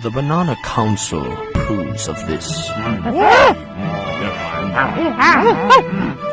The Banana Council approves of this. Mm. Mm. Mm.